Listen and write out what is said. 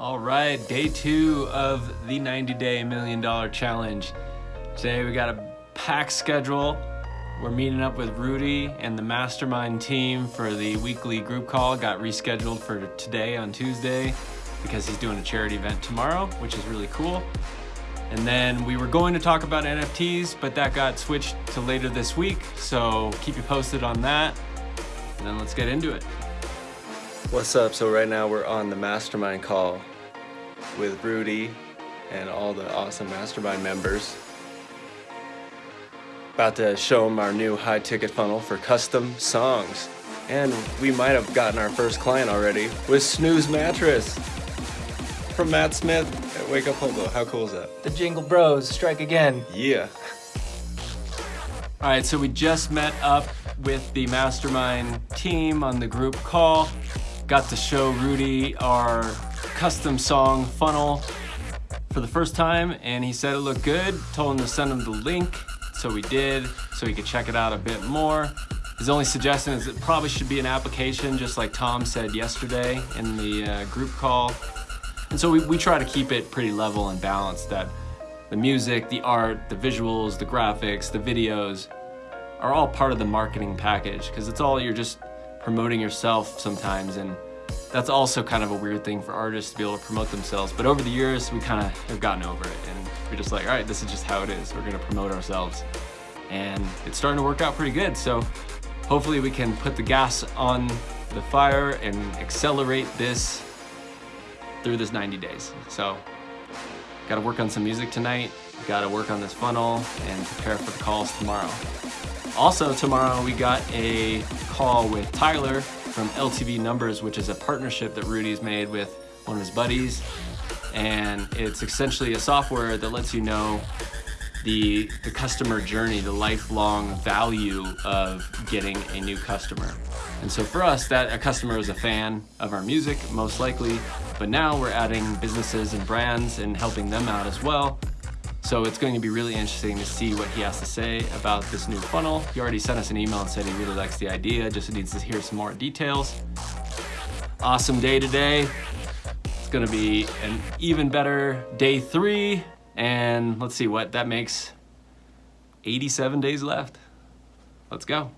All right, day two of the 90 day million dollar challenge. Today we got a packed schedule. We're meeting up with Rudy and the mastermind team for the weekly group call. Got rescheduled for today on Tuesday because he's doing a charity event tomorrow, which is really cool. And then we were going to talk about NFTs, but that got switched to later this week. So keep you posted on that. And then let's get into it. What's up? So right now we're on the mastermind call with Rudy and all the awesome mastermind members. About to show them our new high ticket funnel for custom songs. And we might have gotten our first client already with Snooze Mattress from Matt Smith at Wake Up Hobo. How cool is that? The Jingle Bros strike again. Yeah. All right, so we just met up with the mastermind team on the group call. Got to show Rudy our custom song funnel for the first time and he said it looked good. Told him to send him the link, so we did, so he could check it out a bit more. His only suggestion is it probably should be an application, just like Tom said yesterday in the uh, group call. And so we, we try to keep it pretty level and balanced that the music, the art, the visuals, the graphics, the videos are all part of the marketing package because it's all you're just promoting yourself sometimes and that's also kind of a weird thing for artists to be able to promote themselves. But over the years, we kind of have gotten over it and we're just like, all right, this is just how it is. We're gonna promote ourselves. And it's starting to work out pretty good. So hopefully we can put the gas on the fire and accelerate this through this 90 days. So gotta work on some music tonight, gotta work on this funnel and prepare for the calls tomorrow. Also tomorrow we got a call with Tyler from LTV Numbers, which is a partnership that Rudy's made with one of his buddies. And it's essentially a software that lets you know the, the customer journey, the lifelong value of getting a new customer. And so for us, that a customer is a fan of our music, most likely, but now we're adding businesses and brands and helping them out as well. So it's going to be really interesting to see what he has to say about this new funnel. He already sent us an email and said he really likes the idea, just needs to hear some more details. Awesome day today. It's gonna be an even better day three. And let's see what that makes 87 days left. Let's go.